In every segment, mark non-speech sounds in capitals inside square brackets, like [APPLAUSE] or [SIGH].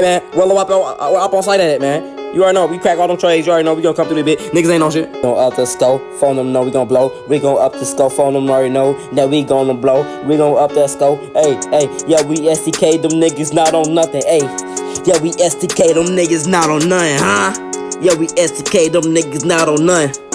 Hey man, roll up, up, uh, up on site at it, man. You already know, we crack all them trades, you already know, we gonna come through this bit. Niggas ain't on shit. Gonna up the scope, phone them know we gonna blow. We gonna up the scope, phone them already know that we gonna blow. We gonna up that scope, hey, hey, yeah, we STK them niggas not on nothing, hey. Yeah, we STK them niggas not on nothing, huh? Yeah, we STK them niggas not on nothing.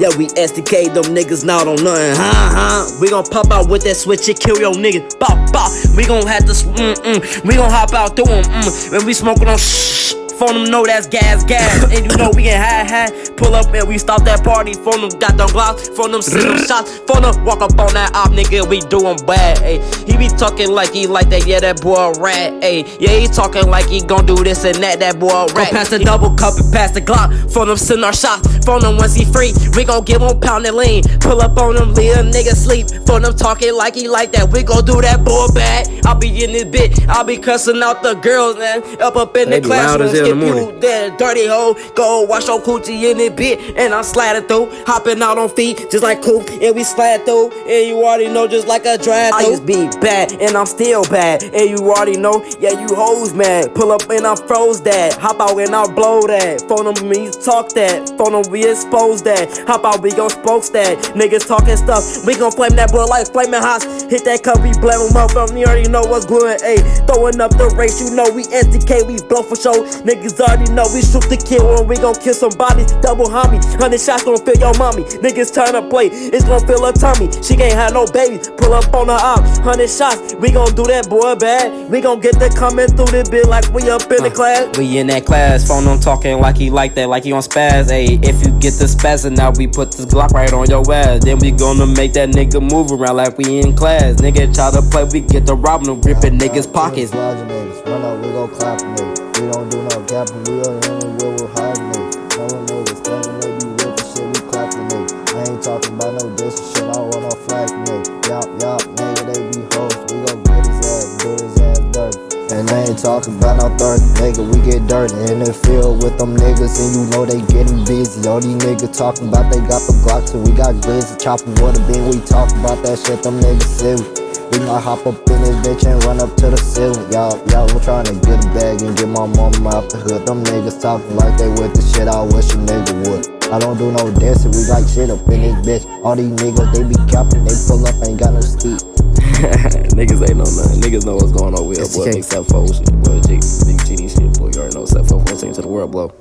Yeah, we STK them niggas not on nothing, huh, huh? We gon' pop out with that switch and kill your niggas, bop, bop. We gon' have to, mm, mm. We gon' hop out through them, mm. When we smoking on shh. Phone them know that's gas, gas. and you know we get high, high. Pull up and we stop that party. Phone them got them glocks. Phone them see them shots. Phone them walk up on that op, nigga. We doing bad, ayy. He be talking like he like that, yeah, that boy a rat, ayy. Yeah, he talking like he gon' do this and that, that boy a rat. Go pass the double cup and pass the Glock. Phone them send our shots. Phone them once he free. We gon' give him pound and lean. Pull up on them, leave a nigga sleep. Phone them talking like he like that. We gon' do that boy bad. I'll be in this bit. I'll be cussing out the girls, man. Up up in They the be loud classroom. as hell in the Skip morning. you that dirty hoe. Go wash your coochie in it bit. And I'm it through. Hopping out on feet just like cool. And we slide through. And you already know just like a drive through. I used to be bad. And I'm still bad. And you already know. Yeah, you hoes mad. Pull up and I froze that. Hop out and I blow that. Phone them me talk that. Phone them we expose that. Hop out we gon' spokes that. Niggas talking stuff. We gon' flame that boy like flaming hot. Hit that cup, we blame him up. Um, you already know what's good. Ayy, throwing up the race. You know we STK. We blow for show. Niggas already know we shoot the kill when we gon' kill somebody. Double homie. Hundred shots gon' fill your mommy. Niggas turn to play. It's gon' fill her tummy. She can't have no babies. Pull up on her op. Hundred shots. We gon' do that boy bad. We gon' get the coming through the bit like we up in the uh, class. We in that class, phone on talking like he like that, like he on spaz. Ayy, if you get the spaz, and now, we put this Glock right on your ass. Then we gonna make that nigga move around like we in class. Nigga try to play, we get the robbing them, ripping niggas' pockets. Lodging niggas, run up, we gon' clap niggas. We don't do no gapping, we don't even will with talking about no diss and shit, I want no flag nigga. Yup, yup, nigga, they be hoes, we gon' get his ass, do his ass dirty. And I ain't talking about no thirty, nigga, we get dirty in the field with them niggas, and you know they getting busy. All these niggas talking about they got the Glocks, and we got glizzy, chopping water bean, we talk about that shit, them niggas silly. We might hop up in this bitch and run up to the ceiling. Y'all, y'all, I'm trying to get a bag and get my mama out the hood. Them niggas talking like they with the shit. I wish a nigga would. I don't do no dancing, we like shit up in this bitch. All these niggas, they be capping, they pull up, ain't got no ski. [LAUGHS] niggas ain't know nothing. Niggas know what's going on with boy. STK. Big Self shit, boy. Big, big GD shit, boy. You already know Self 4 to the world, blow.